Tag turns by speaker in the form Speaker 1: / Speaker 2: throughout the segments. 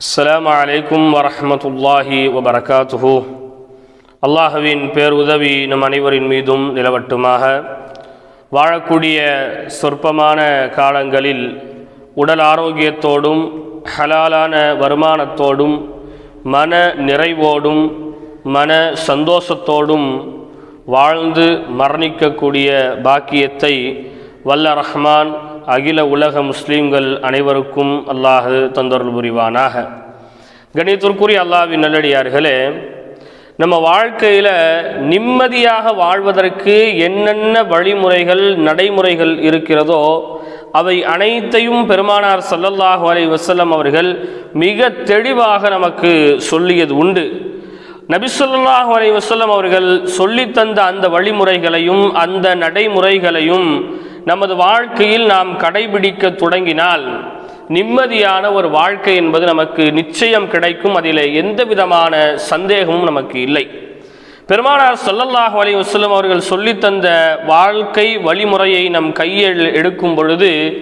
Speaker 1: அஸ்ஸலாமு அலைக்கும் வரஹ்மத்துல்லாஹி வபரகாத்துஹு அல்லாஹுவின் பேருதவி நம் அனைவரின் மீதும் நிலவட்டுமாக. வாழக்கூடிய சொற்பமான காலங்களில் உடல் ஆரோக்கியத்தோடும் ஹலாலான வருமானத்தோடும் மன நிறைவோடும் மன சந்தோஷத்தோடும் வாழ்ந்து மரணிக்கக்கூடிய பாக்கியத்தை வல்ல ரஹ்மான் அகில உலக முஸ்லீம்கள் அனைவருக்கும் அல்லாஹு தந்தொருள் புரிவானாக. கணித்திற்குரிய அல்லாஹ்வின் நல்லடியார்களே நம்ம வாழ்க்கையில் நிம்மதியாக வாழ்வதற்கு என்னென்ன வழிமுறைகள் நடைமுறைகள் இருக்கிறதோ அவை அனைத்தையும் பெருமானார் சல்லல்லாஹு அலைஹி வசல்லம் அவர்கள் மிக தெளிவாக நமக்கு சொல்லியது உண்டு. நபிசல்லாஹு அலைஹி வசல்லம் அவர்கள் சொல்லித்தந்த அந்த வழிமுறைகளையும் அந்த நடைமுறைகளையும் நமது வாழ்க்கையில் நாம் கடைபிடிக்க தொடங்கினால் நிம்மதியான ஒரு வாழ்க்கை என்பது நமக்கு நிச்சயம் கிடைக்கும். அதில் எந்த விதமான சந்தேகமும் நமக்கு இல்லை. பெருமானார் சொல்லல்லாஹ் அலி வஸல்லம் அவர்கள் சொல்லித் தந்த வாழ்க்கை வழிமுறையை நம் கையில் எடுக்கும் பொழுது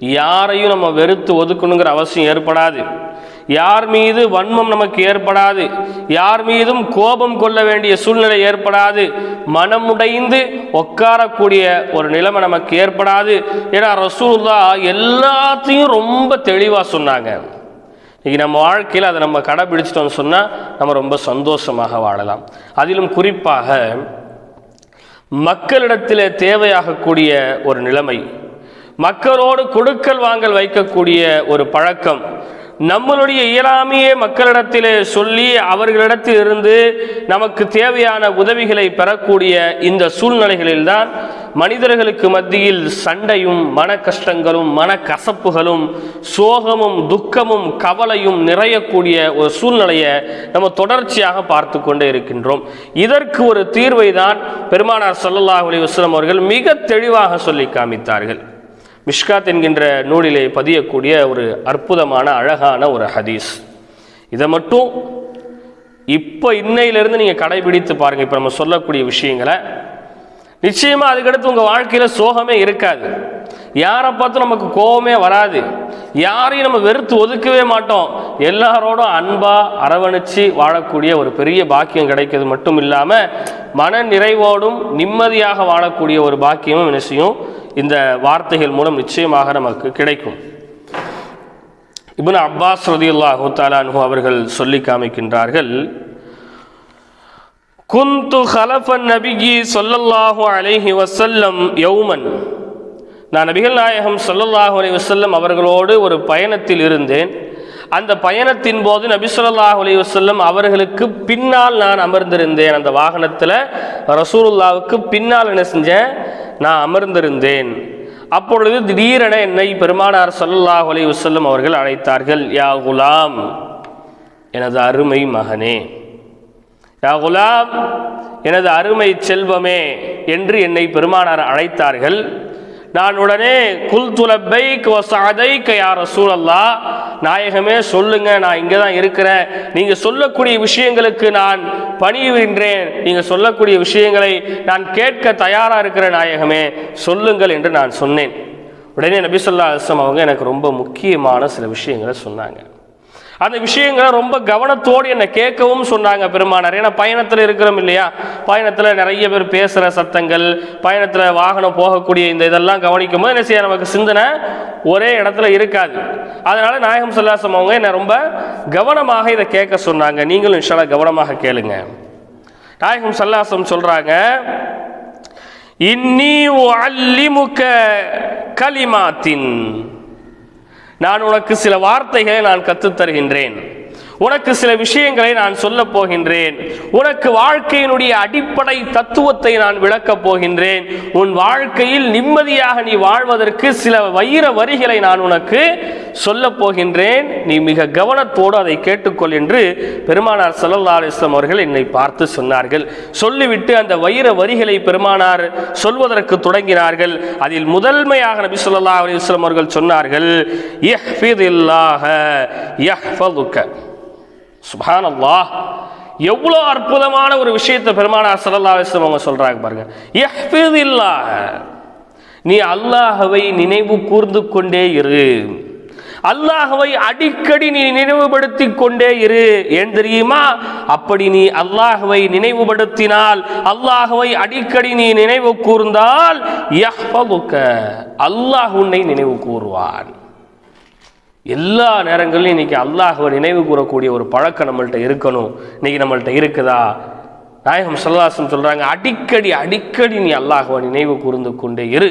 Speaker 1: யாரையும் நம்ம வெறுத்து ஒதுக்கணுங்கிற அவசியம் ஏற்படாது. யார் மீது வன்மம் நமக்கு ஏற்படாது? யார் மீதும் கோபம் கொள்ள வேண்டிய சூழ்நிலை ஏற்படாது. மனமுடைந்து உட்காரக்கூடிய ஒரு நிலைமை நமக்கு ஏற்படாது. ஏன்னா ரசூல்லா எல்லாத்தையும் ரொம்ப தெளிவாக சொன்னாங்க. இன்னைக்கு நம்ம வாழ்க்கையில் அதை நம்ம கடைபிடிச்சிட்டோம்னு சொன்னால் நம்ம ரொம்ப சந்தோஷமாக வாழலாம். அதிலும் குறிப்பாக மக்களிடத்தில் தேவையாகக்கூடிய ஒரு நிலைமை மக்களோடு கொடுக்கல் வாங்கல் வைக்கக்கூடிய ஒரு பழக்கம் நம்மளுடைய இயலாமையே மக்களிடத்திலே சொல்லி அவர்களிடத்தில் இருந்து நமக்கு தேவையான உதவிகளை பெறக்கூடிய இந்த சூழ்நிலைகளில்தான் மனிதர்களுக்கு மத்தியில் சண்டையும் மன கஷ்டங்களும் மன கசப்புகளும் சோகமும் துக்கமும் கவலையும் நிறையக்கூடிய ஒரு சூழ்நிலையை நம்ம தொடர்ச்சியாக பார்த்து கொண்டே இருக்கின்றோம். இதற்கு ஒரு தீர்வை தான் பெருமானார் சல்லல்லாஹ் அலி வஸ்லம் அவர்கள் மிக தெளிவாக சொல்லி காமித்தார்கள். மிஷ்காத் என்கின்ற நூலிலே பதியக்கூடிய ஒரு அற்புதமான அழகான ஒரு ஹதீஸ். இதை மட்டும் இப்போ இன்னையிலிருந்து நீங்கள் கடைபிடித்து பாருங்கள் இப்போ நம்ம சொல்லக்கூடிய விஷயங்களை நிச்சயமாக அதுக்கடுத்து உங்கள் வாழ்க்கையில் சோகமே இருக்காது. யாரை பார்த்தும் நமக்கு கோபமே வராது. யாரையும் நம்ம வெறுத்து ஒதுக்கவே மாட்டோம். எல்லாரோடும் அன்பாக அரவணைச்சு வாழக்கூடிய ஒரு பெரிய பாக்கியம் கிடைக்கிறது மட்டும் இல்லாமல் மன நிறைவோடும் நிம்மதியாக வாழக்கூடிய ஒரு பாக்கியமும் என்ன இந்த வார்த்தைகள் மூலம் நிச்சயமாக நமக்கு கிடைக்கும். இப்னு அப்பாஸ் ரதியுல்லாஹு தாலான்ஹு அவர்கள் சொல்லி காமிக்கின்றார்கள் குந்து ஹலஃபன் நபிகி சொல்லல்லாஹு அலைஹி வசல்லம் யௌமன். நான் நபிகள் நாயகம் சொல்லல்லாஹு அலி வசல்லம் அவர்களோடு ஒரு பயணத்தில் இருந்தேன். அந்த பயணத்தின் போது நபி சொல்லல்லாஹு அலி வசல்லம் அவர்களுக்கு பின்னால் நான் அமர்ந்திருந்தேன். அந்த வாகனத்தில் ரசூலுல்லாவுக்கு பின்னால் என்ன செஞ்சேன்? நான் அமர்ந்திருந்தேன். அப்பொழுது திடீரென என்னை பெருமானார் சொல்லல்லாஹு அலி வசல்லம் அவர்கள் அழைத்தார்கள் யா குலாம் எனது அருமை மகனே யா குலாம் எனது அருமை செல்வமே என்று என்னை பெருமானார் அழைத்தார்கள். நான் உடனே குல் துலப்பை சாதை யார சூழல்லா நாயகமே சொல்லுங்க நான் இங்கே தான் இருக்கிறேன். நீங்கள் சொல்லக்கூடிய விஷயங்களுக்கு நான் பணியுகின்றேன் நீங்கள் சொல்லக்கூடிய விஷயங்களை நான் கேட்க தயாராக இருக்கிற நாயகமே சொல்லுங்கள் என்று நான் சொன்னேன். உடனே நபிசல்லா அஸ்லம் அவங்க எனக்கு ரொம்ப முக்கியமான சில விஷயங்களை சொன்னாங்க. அந்த விஷயங்களை ரொம்ப கவனத்தோடு என்னை கேட்கவும் சொன்னாங்க பெருமானார். ஏன்னா பயணத்தில் இருக்கிறோம் இல்லையா? பயணத்தில் நிறைய பேர் பேசுகிற சத்தங்கள் பயணத்தில் வாகனம் போகக்கூடிய இந்த இதெல்லாம் கவனிக்கும் போது என்ன செய்ய நமக்கு சிந்தனை ஒரே இடத்துல இருக்காது. அதனால நாயகம் சொல்லாசம் அவங்க என்னை ரொம்ப கவனமாக இதை கேட்க சொன்னாங்க. நீங்களும் இன்ஷால்லா கவனமாக கேளுங்க. நாயகம் சல்லாசம் சொல்றாங்க இன்னி அல்லிமுக கலிமாத்தின். நான் உனக்கு சில வார்த்தைகளை நான் கற்றுத் தருகின்றேன் உனக்கு சில விஷயங்களை நான் சொல்ல போகின்றேன். உனக்கு வாழ்க்கையினுடைய அடிப்படை தத்துவத்தை நான் விளக்கப் போகின்றேன். உன் வாழ்க்கையில் நிம்மதியாக நீ வாழ்வதற்கு சில வைர வரிகளை நான் உனக்கு சொல்ல போகின்றேன். நீ மிக கவனத்தோடு அதை கேட்டுக்கொள் என்று பெருமானார் சல்லல்லா அலிஸ்லாம் அவர்கள் என்னை பார்த்து சொன்னார்கள். சொல்லிவிட்டு அந்த வைர வரிகளை பெருமானார் சொல்வதற்கு தொடங்கினார்கள். அதில் முதன்மையாக நபி சொல்லா அலிஸ்லாம் அவர்கள் சொன்னார்கள் யஹ்ஃபிதில்லாஹ யஹ்ஃபதுக்க சுபான் அல்லாஹ் எவ்வளோ அற்புதமான ஒரு விஷயத்தை பெருமானார் சல்லா அலிஸ்லாம் அவங்க சொல்கிறாங்க பாருங்க. எஃபிதில்லா நீ அல்லாஹவை நினைவு கூர்ந்து கொண்டே இரு. அல்லாஹவை அடிக்கடி நீ நினைவுபடுத்தி கொண்டே இரு. ஏன் தெரியுமா? அப்படி நீ அல்லாஹவை நினைவுபடுத்தினால் அல்லாஹவை அடிக்கடி நீ நினைவு கூர்ந்தால் அல்லாஹ் உன்னை நினைவு கூறுவான். எல்லா நேரங்களிலும் இன்னைக்கு அல்லாஹுவை நினைவு கூறக்கூடிய ஒரு பழக்கம் நம்மள்கிட்ட இருக்கணும். இன்னைக்கு நம்மள்கிட்ட இருக்குதா? நாயகம் சல்லாசம் சொல்றாங்க அடிக்கடி அடிக்கடி நீ அல்லாஹுவை நினைவு கூர்ந்து கொண்டே இரு.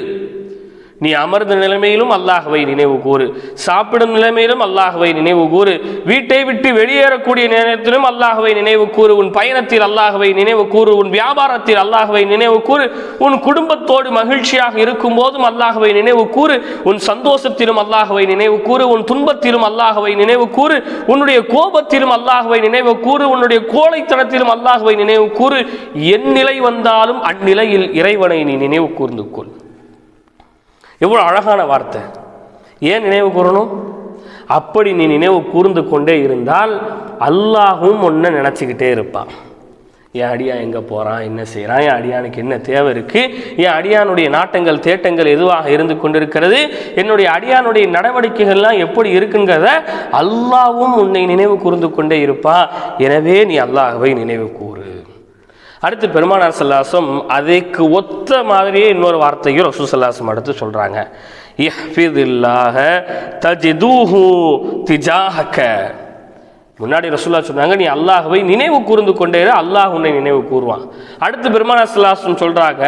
Speaker 1: நீ அமர்ந்த நிலைமையிலும் அல்லாஹுவை நினைவு கூறு சாப்பிடும் நிலைமையிலும் அல்லாஹுவை நினைவு கூறு வீட்டை விட்டு வெளியேறக்கூடிய நேரத்திலும் அல்லாஹுவை நினைவு கூறு உன் பயணத்தில் அல்லாஹுவை நினைவு கூறு உன் வியாபாரத்தில் அல்லாஹுவை நினைவு கூறு உன் குடும்பத்தோடு மகிழ்ச்சியாக இருக்கும் போதும் அல்லாஹுவை நினைவு கூறு உன் சந்தோஷத்திலும் அல்லாஹுவை நினைவு கூறு உன் துன்பத்திலும் அல்லாஹுவை நினைவு கூறு உன்னுடைய கோபத்திலும் அல்லாஹுவை நினைவு கூறு உன்னுடைய கோழைத்தனத்திலும் அல்லாஹுவை நினைவு கூறு என் நிலை வந்தாலும் அந்நிலையில் இறைவனை நீ நினைவு கூர்ந்து கொள் எவ்வளோ அழகான வார்த்தை. ஏன் நினைவு கூறணும்? அப்படி நீ நினைவு கூர்ந்து கொண்டே இருந்தால் அல்லாஹும் ஒன்றை நினச்சிக்கிட்டே இருப்பான். என் அடியான் எங்கே போகிறான் என்ன செய்கிறான் என் அடியானுக்கு என்ன தேவை இருக்குது என் அடியானுடைய நாட்டங்கள் தேட்டங்கள் எதுவாக இருந்து கொண்டிருக்கிறது? என்னுடைய அடியானுடைய நடவடிக்கைகள்லாம் எப்படி இருக்குங்கிறத அல்லாவும் உன்னை நினைவு கூர்ந்து கொண்டே இருப்பான். எனவே நீ அல்லாஹவை நினைவு கூறு. அடுத்து பெருமானார் சல்லாசம் அதுக்கு ஒத்த மாதிரியே இன்னொரு வார்த்தையும் ரசூ சல்லாசம் அடுத்து சொல்கிறாங்க இஹ்ஃபிதில்லாஹ தஜிதூஹு திஜாஹக்க முன்னாடி ரசூல்லா சொன்னாங்க நீ அல்லாஹுவை நினைவு கூர்ந்து கொண்டே அல்லாஹ் உன்னை நினைவு கூறுவான் அடுத்து பெருமானா சல்லாசம் சொல்கிறாங்க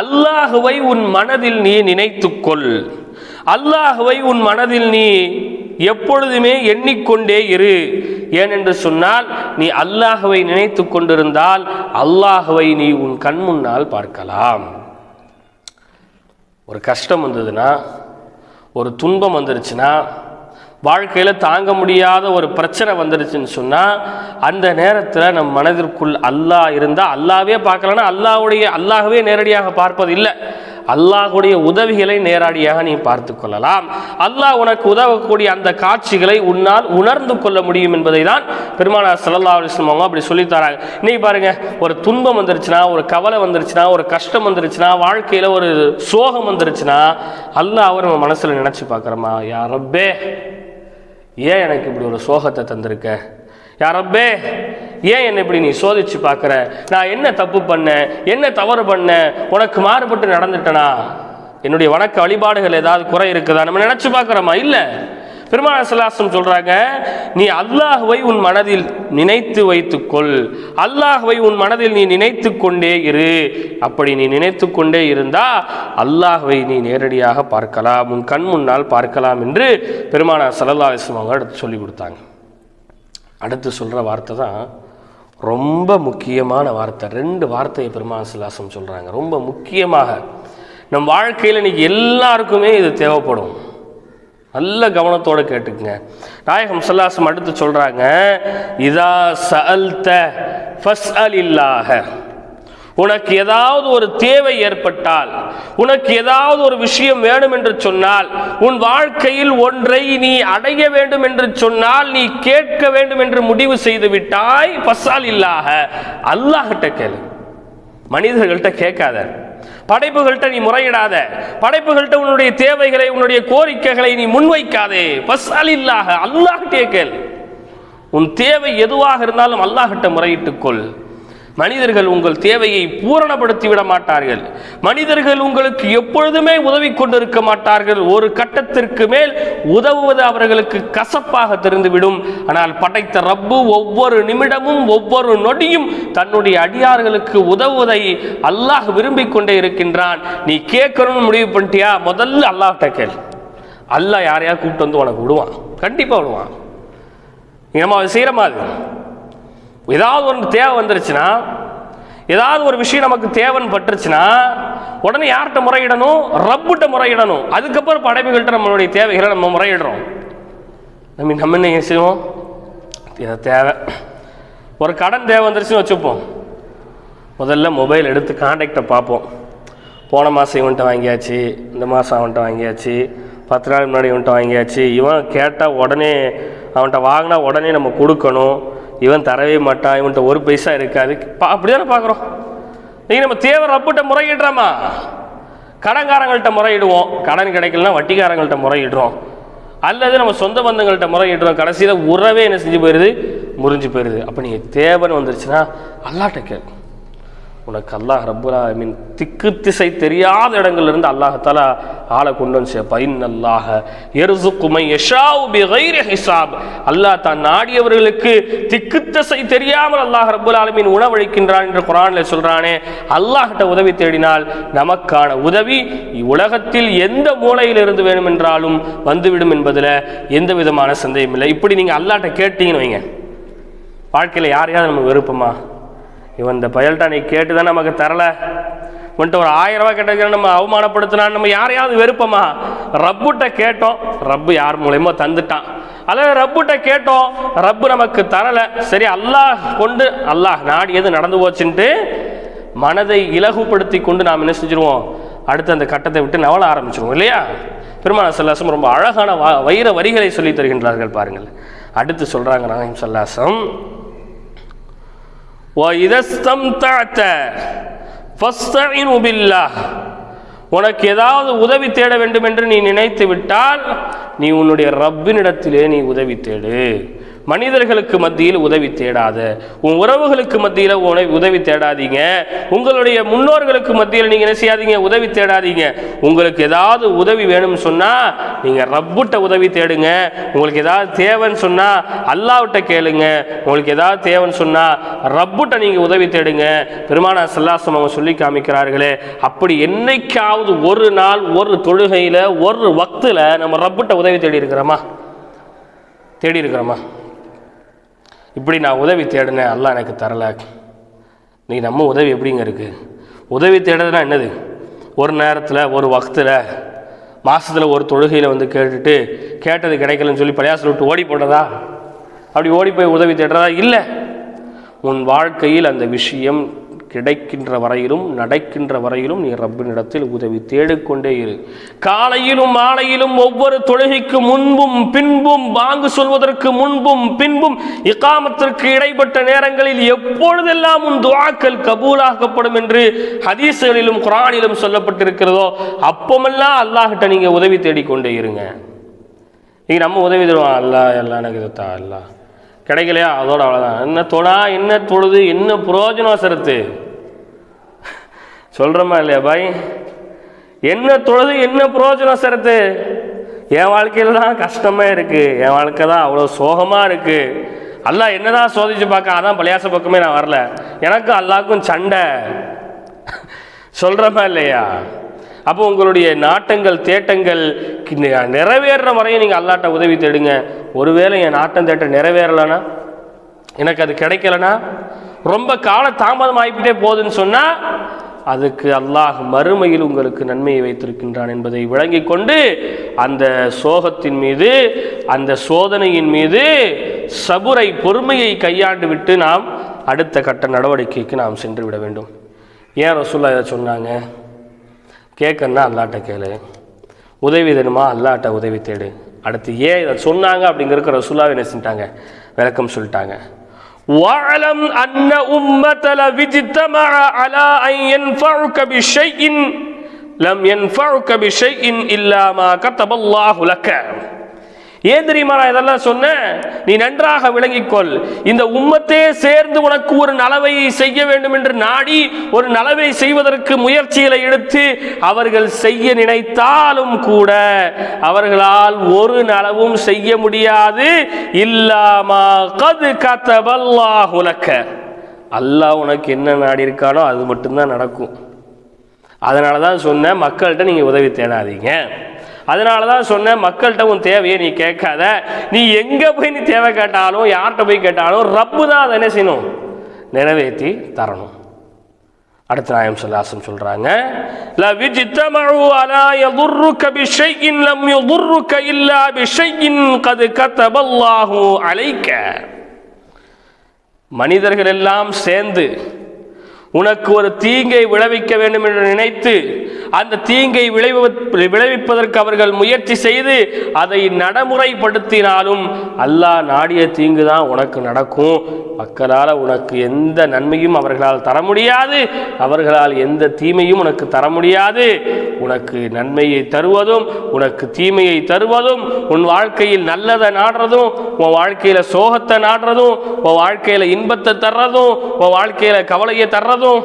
Speaker 1: அல்லாஹுவை உன் மனதில் நீ நினைத்துக்கொள். அல்லாஹுவை உன் மனதில் நீ எப்பொழுதுமே எண்ணிக்கொண்டே இரு. ஏனென்று சொன்னால் நீ அல்லாஹுவை நினைத்து கொண்டிருந்தால் அல்லாஹுவை நீ உன் கண் முன்னால் பார்க்கலாம். ஒரு கஷ்டம் வந்ததுன்னா ஒரு துன்பம் வந்துருச்சுன்னா வாழ்க்கையில் தாங்க முடியாத ஒரு பிரச்சனை வந்துருச்சுன்னு சொன்னால் அந்த நேரத்தில் நம் மனதிற்குள் அல்லாஹ் இருந்தால் அல்லாவே பார்க்கலன்னா அல்லாஹ்வுடைய அல்லாகவே நேரடியாக பார்ப்பது இல்லை அல்லாஹுடைய உதவிகளை நேரடியாக நீ பார்த்து கொள்ளலாம். அல்லாஹ் உனக்கு உதவக்கூடிய அந்த காட்சிகளை உன்னால் உணர்ந்து கொள்ள முடியும் என்பதை தான் பெருமானார் சல்லா அலைஹி அவங்க அப்படி சொல்லித் தராங்க. இன்னைக்கு பாருங்க ஒரு துன்பம் வந்துருச்சுன்னா ஒரு கவலை வந்துருச்சுன்னா ஒரு கஷ்டம் வந்துருச்சுன்னா வாழ்க்கையில் ஒரு சோகம் வந்துருச்சுன்னா அல்லாஹ் அவர் நம்ம மனசில் நினச்சி பார்க்குறோமா? யாரப்பே ஏன் எனக்கு இப்படி ஒரு சோகத்தை தந்திருக்க? யாரப்பே ஏன் என்னை இப்படி நீ சோதிச்சு பார்க்குற? நான் என்ன தப்பு பண்ணேன் என்ன தவறு பண்ணேன் உனக்கு மாறுபட்டு நடந்துட்டனா? என்னுடைய வணக்க வழிபாடுகள் ஏதாவது குறை இருக்குதா? நம்ம நினச்சி பார்க்குறோமா? இல்லை. பெருமான சலாசம் சொல்கிறாங்க நீ அல்லாஹுவை உன் மனதில் நினைத்து வைத்துக்கொள். அல்லாஹுவை உன் மனதில் நீ நினைத்து கொண்டே இரு. அப்படி நீ நினைத்து கொண்டே இருந்தா அல்லாஹுவை நீ நேரடியாக பார்க்கலாம். உன் கண் முன்னால் பார்க்கலாம் என்று பெருமானார் சல்லல்லா அலிஸ்லாம் அவங்க அடுத்து சொல்லி கொடுத்தாங்க. அடுத்து சொல்கிற வார்த்தை தான் ரொம்ப முக்கியமான வார்த்தை. ரெண்டு வார்த்தையை பெருமான் சிலாசம் சொல்கிறாங்க ரொம்ப முக்கியமாக. நம் வாழ்க்கையில் இன்னைக்கு எல்லாருக்குமே இது தேவைப்படும். நல்ல கவனத்தோடு கேட்டுக்குங்க. நாயகம் சல்லாசம் அடுத்து சொல்கிறாங்க இதா சஅல்த ஃபஸ்அல் இல்லாஹ உனக்கு ஏதாவது ஒரு தேவை ஏற்பட்டால் உனக்கு ஏதாவது ஒரு விஷயம் வேணும் என்று சொன்னால் உன் வாழ்க்கையில் ஒன்றை நீ அடைய வேண்டும் என்று சொன்னால் நீ கேட்க வேண்டும் என்று முடிவு செய்து விட்டாய் பசால் இல்லாக. அல்லாஹிட்ட கேளு. மனிதர்கள்ட்ட கேட்காத. படைப்புகள்கிட்ட நீ முறையிடாத. படைப்புகள்கிட்ட உன்னுடைய தேவைகளை உன்னுடைய கோரிக்கைகளை நீ முன்வைக்காதே. பசால் இல்லாக. அல்லாஹ்கிட்டே கேள். உன் தேவை எதுவாக இருந்தாலும் அல்லாஹிட்ட முறையிட்டுக் கொள். மனிதர்கள் உங்கள் தேவையை பூரணப்படுத்தி விட மாட்டார்கள் மனிதர்கள் உங்களுக்கு எப்பொழுதுமே உதவி கொண்டிருக்க மாட்டார்கள். ஒரு கட்டத்திற்கு மேல் உதவுவது அவர்களுக்கு கசப்பாக தெரிந்துவிடும். ஆனால் படைத்த ரப்பு ஒவ்வொரு நிமிடமும் ஒவ்வொரு நொடியும் தன்னுடைய அடியார்களுக்கு உதவுவதை அல்லாஹ் விரும்பிக் கொண்டே இருக்கின்றான். நீ கேட்கணும்னு முடிவு பண்ணிட்டியா? முதல்ல அல்லாஹ்கிட்ட கேள். அல்லாஹ் யாரையா கூப்பிட்டு வந்து உனக்கு விடுவான். கண்டிப்பாக விடுவான். நம்ம அதை செய்கிறோமா ஏதாவது ஒரு தேவை வந்துருச்சுன்னா ஏதாவது ஒரு விஷயம் நமக்கு தேவைன்னு பட்டுருச்சுன்னா உடனே யார்கிட்ட முறையிடணும்? ரப்புட்ட முறையிடணும். அதுக்கப்புறம் படைப்புகள்கிட்ட நம்மளுடைய தேவைகளை நம்ம முறையிடுறோம். நம்ம நம்ம என்ன செய்வோம்? இதை தேவை. ஒரு கடன் தேவை வந்துருச்சுன்னு வச்சுப்போம். முதல்ல மொபைல் எடுத்து காண்டாக்டை பார்ப்போம். போன மாதம் இவன்கிட்ட வாங்கியாச்சு இந்த மாதம் அவன்கிட்ட வாங்கியாச்சு பத்து நாள் முன்னாடி இவன்கிட்ட வாங்கியாச்சு. இவன் கேட்டால் உடனே அவன்கிட்ட வாங்கினா உடனே நம்ம கொடுக்கணும். இவன் தரவே மாட்டான் இவன்கிட்ட ஒரு பைசா இருக்காது. பா அப்படி தானே பார்க்குறோம்? நீங்கள் நம்ம தேவை அப்புட்ட முறையிடுறோமா? கடன்காரங்கள்ட்ட முறையிடுவோம். கடன் கிடைக்கலனா வட்டிக்காரங்கள்ட்ட முறையிடுறோம். அல்லது நம்ம சொந்த பந்தங்கள்கிட்ட முறையிடுறோம். கடைசியில் உறவே என்ன செஞ்சு போயிடுது முறிஞ்சு போயிடுது அப்போ நீங்கள் தேவைன்னு வந்துருச்சுன்னா அல்லாட்ட கேட்கும் உனக்கு அல்லாஹ் அர்புல்லா மீன் திக்கு திசை தெரியாத இடங்கள்லேருந்து அல்லாஹால ஆளை கொண்டு வந்து சேர்ப்பா. அல்லாஹ எருசுக்குமை யஷாவு பிகைரி ஹிசாப். அல்லாஹ் தான் நாடியவர்களுக்கு திக்கு திசை தெரியாமல் அல்லாஹ் ரப்புல் ஆலமீன் உணவளிக்கின்றான் என்று குரானில் சொல்கிறானே அல்லாஹ்கிட்ட உதவி தேடினால் நமக்கான உதவி உலகத்தில் எந்த மூலையில் இருந்து வேணுமென்றாலும் வந்துவிடும் என்பதில் எந்த விதமான சந்தேகம் இல்லை. இப்படி நீங்கள் அல்லாட்ட கேட்டீங்கன்னு வைங்க. வாழ்க்கையில் யாரையாவது நம்ம விருப்பமா இவன் இந்த பயல்ட்டா நீ கேட்டு தான் நமக்கு தரல? உன்ட்ட ஒரு ஆயிரம் ரூபாய் கேட்டதுக்கு நம்ம அவமானப்படுத்தினான்னு நம்ம யாரையாவது வெறுப்போமா? ரப்புட்ட கேட்டோம். ரப்பு யார் மூலியமோ தந்துட்டான். அல்லது ரப்புட்ட கேட்டோம். ரப்பு நமக்கு தரல. சரி அல்லாஹ் கொண்டு அல்லாஹ் நாடியது நடந்து போச்சுன்ட்டு மனதை இலகுபடுத்தி கொண்டு நாம் என்ன செஞ்சிருவோம்? அடுத்து அந்த கட்டத்தை விட்டு நவல ஆரம்பிச்சிருவோம் இல்லையா? பெருமான சல்லாசம் ரொம்ப அழகான வ- வைர வரிகளை சொல்லி தருகின்றார்கள் பாருங்கள். அடுத்து சொல்றாங்க நாயம் சல்லாசம் உனக்கு ஏதாவது உதவி தேட வேண்டும் என்று நீ நினைத்து விட்டால் நீ உன்னுடைய ரப்பினிடத்திலே நீ உதவி தேடு. மனிதர்களுக்கு மத்தியில் உதவி தேடாத உன் உறவுகளுக்கு மத்தியில் உன உதவி தேடாதீங்க. உங்களுடைய முன்னோர்களுக்கு மத்தியில் நீங்க என்ன செய்யாதீங்க? உதவி தேடாதீங்க. உங்களுக்கு ஏதாவது உதவி வேணும்னு சொன்னா நீங்க ரப்புட்ட உதவி தேடுங்க. உங்களுக்கு ஏதாவது தேவைன்னு சொன்னா அல்லாவிட்ட கேளுங்க. உங்களுக்கு ஏதாவது தேவைன்னு சொன்னா ரப்புட்ட நீங்க உதவி தேடுங்க. பெருமானா சல்லாசம் அவங்க சொல்லி காமிக்கிறார்களே அப்படி என்னைக்காவது ஒரு நாள் ஒரு தொழுகையில ஒரு வக்தில் நம்ம ரப்புட்ட உதவி தேடி இருக்கிறோமா தேடி இருக்கிறோமா இப்படி நான் உதவி தேடினேன் எல்லாம் எனக்கு தரலை. நீ நம்ம உதவி எப்படிங்க இருக்கு? உதவி தேடுறதுனா என்னது? ஒரு நேரத்தில் ஒரு வக்தில் மாதத்தில் ஒரு தொழுகையில் வந்து கேட்டுட்டு கேட்டது கிடைக்கலன்னு சொல்லி பழையாசில் விட்டு ஓடி போடுறதா அப்படி ஓடி போய் உதவி தேடுறதா? இல்லை. உன் வாழ்க்கையில் அந்த விஷயம் கிடைக்கின்ற வரையிலும் நடக்கின்ற வரையிலும் நீ ரப்பினிடத்தில் உதவி தேடிக்கொண்டே இரு. காலையிலும் மாலையிலும் ஒவ்வொரு தொழுகைக்கு முன்பும் பின்பும் வாங்கு சொல்வதற்கு முன்பும் பின்பும் இக்காமத்திற்கு இடைப்பட்ட நேரங்களில் எப்பொழுதெல்லாம் உன் துவாக்கள் கபூலாக்கப்படும் என்று ஹதீசுகளிலும் குரானிலும் சொல்லப்பட்டிருக்கிறதோ அப்பமெல்லாம் அல்லாஹிட்ட நீங்கள் உதவி தேடிக்கொண்டே இருங்க. நீங்கள் நம்ம உதவி தருவோம். அல்லா எல்லாம் எனக்கு இது தா அல்லா கிடைக்கலையா? அதோட அவ்வளோதான் என்ன தொடா என்ன தொழுது என்ன புரோஜனம் சரத்து சொல்கிறோமா இல்லையா பாய்? என்ன தொழுது என்ன புரோஜனம் சரத்து என் வாழ்க்கையில் தான் கஷ்டமாக இருக்குது என் வாழ்க்கை தான் அவ்வளோ சோகமாக இருக்குது அல்லாஹ் என்னதான் சோதிச்சு பார்க்க அதான் பழையாச பக்கமே நான் வரல. எனக்கும் அல்லாக்கும் சண்டை. சொல்கிறோமா இல்லையா? அப்போ உங்களுடைய நாட்டங்கள் தேட்டங்கள் நிறைவேறுற வரையும் நீங்கள் அல்லாட்ட உதவி தேடுங்க. ஒருவேளை என் நாட்டம் தேட்டம் நிறைவேறலைன்னா எனக்கு அது கிடைக்கலனா? ரொம்ப கால தாமதம் ஆகிக்கிட்டே போகுதுன்னு சொன்னால் அதுக்கு அல்லாஹ் மறுமையில் உங்களுக்கு நன்மையை வைத்திருக்கின்றான் என்பதை விளங்கி கொண்டு அந்த சோகத்தின் மீது அந்த சோதனையின் மீது சபுரை பொறுமையை கையாண்டு விட்டு நாம் அடுத்த கட்ட நடவடிக்கைக்கு நாம் சென்று விட வேண்டும். ஏன் ரசூல்லா இதை சொன்னாங்க? கேட்கணுன்னா அல்லாட்ட கேளு உதவி வேணுமா அல்லாட்ட உதவி தேடு அடுத்து ஏன் இதை சொன்னாங்க அப்படிங்கிற ரசூலாவை என்ன செஞ்சிட்டாங்க விளக்கம் சொல்லிட்டாங்க واعلم أن أمة لو اجتمع على أن ينفعك بشيء لم ينفعك بشيء إلا ما كتب الله لك ஏன் தெரியுமா நான் இதெல்லாம் சொன்னேன்? நீ நன்றாக விளங்கிக்கொள். இந்த உம்மத்தே சேர்ந்து உனக்கு ஒரு நலவை செய்ய வேண்டும் என்று நாடி ஒரு நலவை செய்வதற்கு முயற்சிகளை எடுத்து அவர்கள் செய்ய நினைத்தாலும் கூட அவர்களால் ஒரு நலவும் செய்ய முடியாது. இல்லாமா கது உலக்க அல்லாஹ் உனக்கு என்ன நாடி இருக்கானோ அது மட்டும்தான் நடக்கும். அதனால தான் சொன்னேன் மக்கள்கிட்ட நீங்கள் உதவி தேடாதீங்க. அதனால தான் சொன்ன மக்கள்கிட்ட உன் தேவையை நீ கேட்காத. நீ எங்கே போய் நீ தேவை கேட்டாலும் யார்கிட்ட போய் கேட்டாலும் ரப்பு தான் அதை என்ன செய்யணும்? நிறைவேற்றி தரணும். அடுத்த நாயம் சொல்லாசம் சொல்கிறாங்க மனிதர்கள் எல்லாம் சேர்ந்து உனக்கு ஒரு தீங்கை விளைவிக்க வேண்டும் என்று நினைத்து அந்த தீங்கை விளைவு விளைவிப்பதற்கு அவர்கள் முயற்சி செய்து அதை நடைமுறைப்படுத்தினாலும் அல்லாஹ் நாடிய தீங்கு தான் உனக்கு நடக்கும். மக்களால் உனக்கு எந்த நன்மையும் அவர்களால் தர முடியாது. அவர்களால் எந்த தீமையும் உனக்கு தர முடியாது. உனக்கு நன்மையை தருவதும் உனக்கு தீமையை தருவதும் உன் வாழ்க்கையில் நல்லதை நாடுறதும் உன் வாழ்க்கையில் சோகத்தை நாடுறதும் உன் வாழ்க்கையில் இன்பத்தை தர்றதும் உன் வாழ்க்கையில் கவலையை தர்றதும்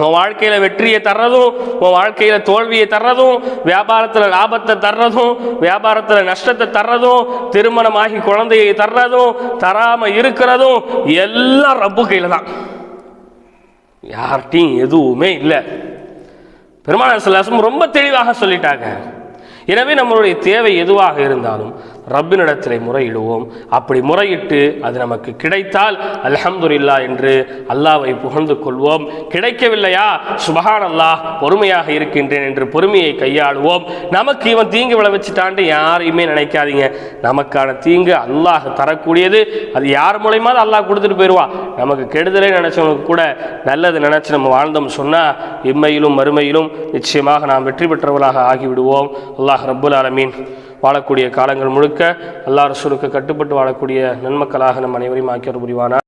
Speaker 1: உன் வாழ்க்கையில் வெற்றியை தர்றதும் உன் வாழ்க்கையில் தோல்வியை தர்றதும் வியாபாரத்தில் லாபத்தை தர்றதும் வியாபாரத்தில் நஷ்டத்தை தர்றதும் திருமணமாகி குழந்தையை தர்றதும் தராமல் இருக்கிறதும் எல்லாம் ரப்பு கையில் தான். யார்கிட்டையும் எதுவுமே இல்லை. பெருமான சிலாசம் ரொம்ப தெளிவாக சொல்லிட்டாங்க. எனவே நம்மளுடைய தேவை எதுவாக இருந்தாலும் ரப்பினிடத்தில் முறையிடுவோம். அப்படி முறையிட்டு அது நமக்கு கிடைத்தால் அல்ஹம்துலில்லா என்று அல்லாவை புகழ்ந்து கொள்வோம். கிடைக்கவில்லையா? சுபஹான் அல்லாஹ் பொறுமையாக இருக்கின்றேன் என்று பொறுமையை கையாளுவோம். நமக்கு இவன் தீங்கு விளைவிச்சிட்டான்ட்டு யாரையுமே நினைக்காதீங்க. நமக்கான தீங்கு அல்லாஹ் தரக்கூடியது. அது யார் மூலயமா அல்லாஹ் கொடுத்துட்டு போயிடுவான் நமக்கு கெடுதலே நினச்சவங்களுக்கு கூட நல்லது நினைச்சு நம்ம வாழ்ந்தோம் சொன்னால் இம்மையிலும் மறுமையிலும் நிச்சயமாக நாம் வெற்றி பெற்றவர்களாக ஆகிவிடுவோம். அல்லாஹ் ரப்புல் ஆலமீன். வாழக்கூடிய காலங்கள் முழுக்க அல்லா ரசூலுக்கு கட்டுப்பட்டு வாழக்கூடிய நன்மக்களாக நம் அனைவரையும் ஆக்கியர் புரிவானா